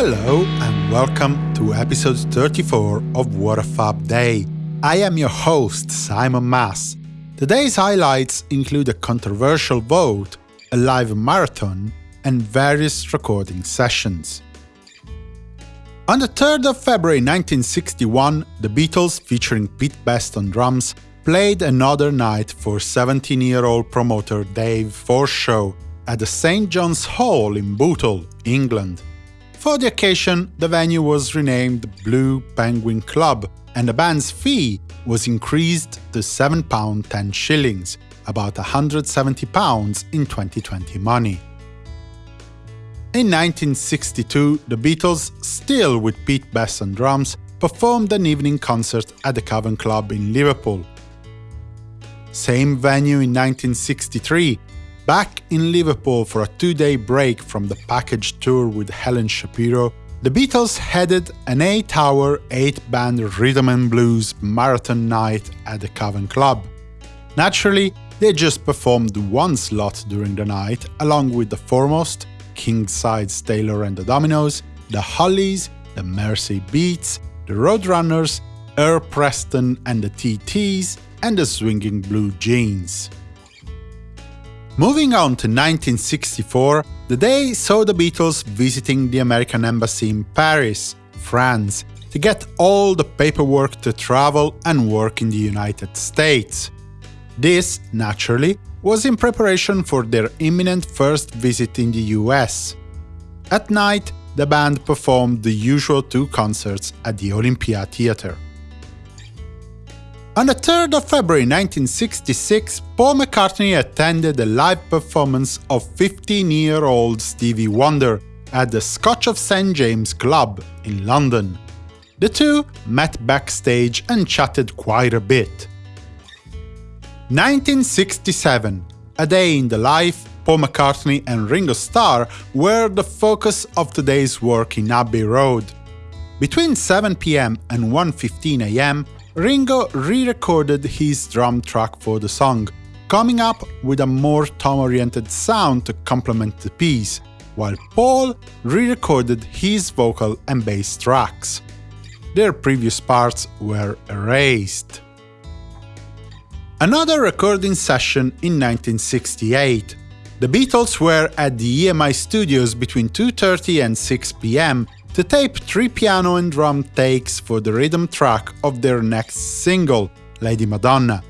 Hello and welcome to episode 34 of What a Fab Day. I am your host, Simon Mas. Today's highlights include a controversial vote, a live marathon, and various recording sessions. On the 3rd of February 1961, the Beatles, featuring Pete Best on drums, played another night for 17-year-old promoter Dave Forshaw at the St. John's Hall in Bootle, England. For the occasion, the venue was renamed Blue Penguin Club, and the band's fee was increased to £7 10 shillings, about £170 in 2020 money. In 1962, the Beatles, still with Pete Best on drums, performed an evening concert at the Cavern Club in Liverpool. Same venue in 1963, back in Liverpool for a two-day break from the package tour with Helen Shapiro, the Beatles headed an 8-hour, 8-band rhythm and blues marathon night at the Cavern Club. Naturally, they just performed one slot during the night, along with the Foremost, Kingsize Taylor and the Dominoes, the Hollies, the Mercy Beats, the Roadrunners, Earl Preston and the TTs, and the Swinging Blue Jeans. Moving on to 1964, the day saw the Beatles visiting the American Embassy in Paris, France, to get all the paperwork to travel and work in the United States. This, naturally, was in preparation for their imminent first visit in the US. At night, the band performed the usual two concerts at the Olympia Theatre. On the 3rd of February 1966, Paul McCartney attended a live performance of 15-year-old Stevie Wonder at the Scotch of St James Club in London. The two met backstage and chatted quite a bit. 1967, a day in the life, Paul McCartney and Ringo Starr were the focus of today's work in Abbey Road. Between 7pm and 1.15am, Ringo re-recorded his drum track for the song, coming up with a more tone-oriented sound to complement the piece, while Paul re-recorded his vocal and bass tracks. Their previous parts were erased. Another recording session in 1968. The Beatles were at the EMI studios between 2.30 and 6 pm to tape three piano and drum takes for the rhythm track of their next single, Lady Madonna.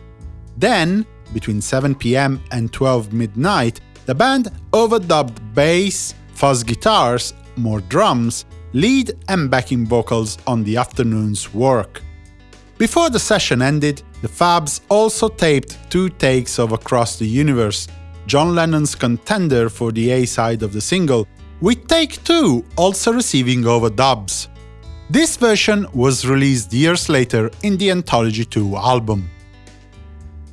Then, between 7 pm and 12 midnight, the band overdubbed bass, fuzz guitars, more drums, lead and backing vocals on the afternoon's work. Before the session ended, the Fabs also taped two takes of Across the Universe, John Lennon's contender for the A-side of the single, with Take 2 also receiving overdubs. This version was released years later in the Anthology 2 album.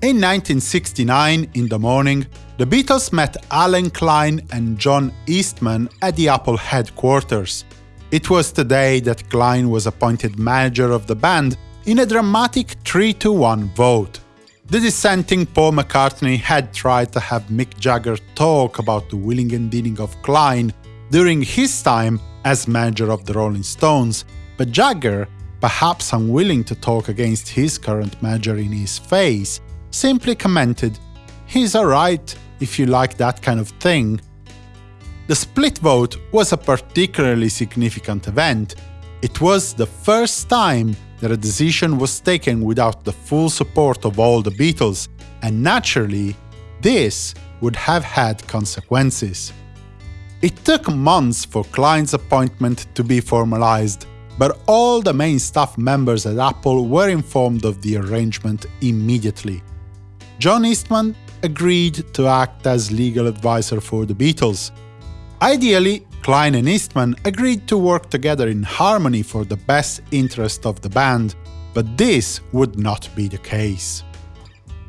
In 1969, in the morning, the Beatles met Allen Klein and John Eastman at the Apple headquarters. It was the day that Klein was appointed manager of the band in a dramatic 3-1 vote. The dissenting Paul McCartney had tried to have Mick Jagger talk about the willing and dealing of Klein during his time as manager of the Rolling Stones, but Jagger, perhaps unwilling to talk against his current manager in his face, simply commented, he's alright if you like that kind of thing. The split vote was a particularly significant event. It was the first time that a decision was taken without the full support of all the Beatles, and naturally, this would have had consequences. It took months for Klein's appointment to be formalized, but all the main staff members at Apple were informed of the arrangement immediately. John Eastman agreed to act as legal advisor for the Beatles. Ideally, Klein and Eastman agreed to work together in harmony for the best interest of the band, but this would not be the case.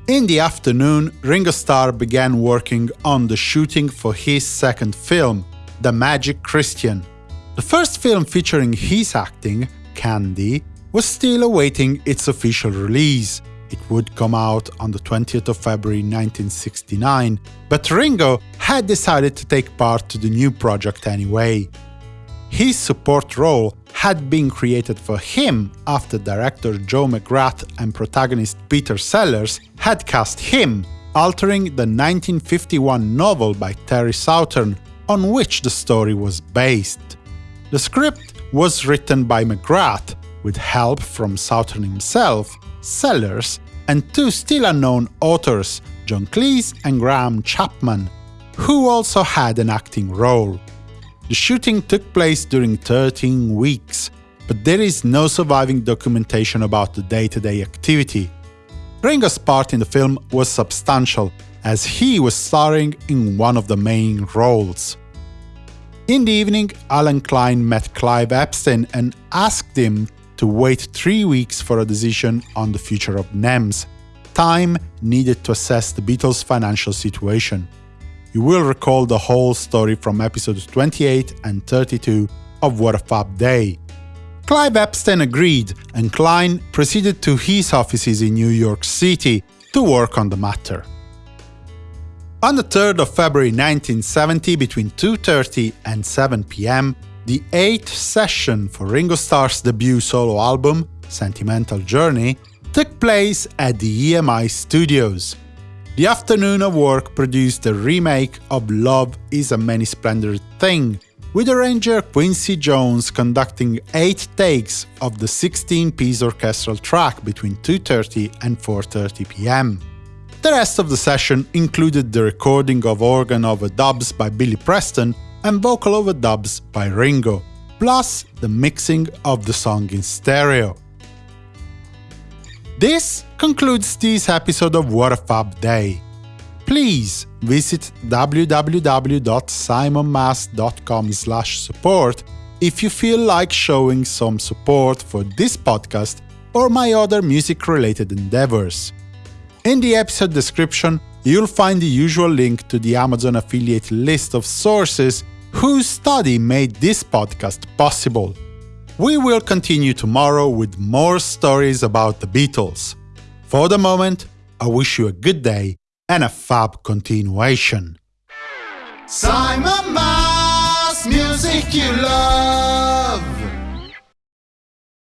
In the afternoon, Ringo Starr began working on the shooting for his second film, The Magic Christian. The first film featuring his acting, Candy, was still awaiting its official release, it would come out on the 20th of February 1969, but Ringo had decided to take part to the new project anyway. his support role had been created for him after director Joe McGrath and protagonist Peter Sellers had cast him, altering the 1951 novel by Terry Southern on which the story was based. The script was written by McGrath, with help from Southern himself, Sellers, and two still unknown authors, John Cleese and Graham Chapman, who also had an acting role. The shooting took place during 13 weeks, but there is no surviving documentation about the day-to-day -day activity. Ringo's part in the film was substantial, as he was starring in one of the main roles. In the evening, Allen Klein met Clive Epstein and asked him to wait three weeks for a decision on the future of NEMS, time needed to assess the Beatles' financial situation. You will recall the whole story from episodes 28 and 32 of What a Fab Day. Clive Epstein agreed, and Klein proceeded to his offices in New York City to work on the matter. On the 3rd of February 1970, between 2.30 and 7 pm, the eighth session for Ringo Starr's debut solo album, Sentimental Journey, took place at the EMI Studios. The afternoon of work produced a remake of Love is a Many Splendid Thing, with arranger Quincy Jones conducting 8 takes of the 16-piece orchestral track between 2.30 and 4.30 pm. The rest of the session included the recording of organ overdubs by Billy Preston and vocal overdubs by Ringo, plus the mixing of the song in stereo. This concludes this episode of What a Fab Day. Please visit www.simonmas.com support if you feel like showing some support for this podcast or my other music-related endeavors. In the episode description, you'll find the usual link to the Amazon affiliate list of sources whose study made this podcast possible. We will continue tomorrow with more stories about the Beatles. For the moment, I wish you a good day and a fab continuation. Simon Mas, music you love.